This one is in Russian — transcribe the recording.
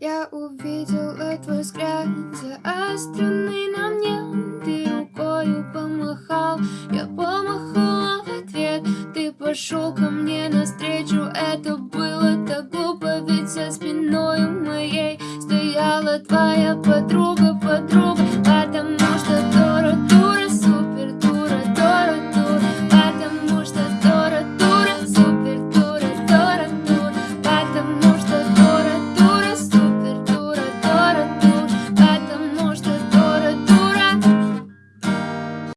Я увидела твой взгляд заостренный на мне Ты рукою помахал, я помахала в ответ Ты пошел ко мне навстречу, это было так глупо Ведь за спиной моей стояла твоя подруга, подруга.